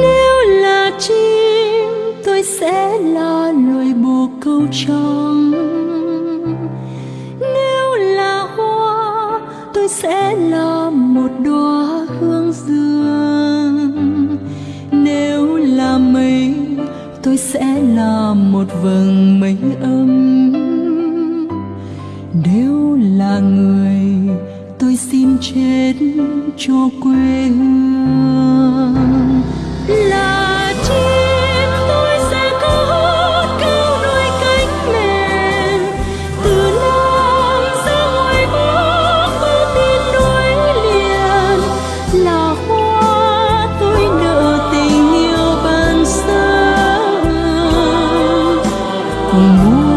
nếu là chim, tôi sẽ là loài bồ câu trong nếu là hoa, tôi sẽ là một đóa hương dương. Nếu là mây, tôi sẽ là một vầng mây âm nếu là người, tôi xin chết cho quê hương. 공 부.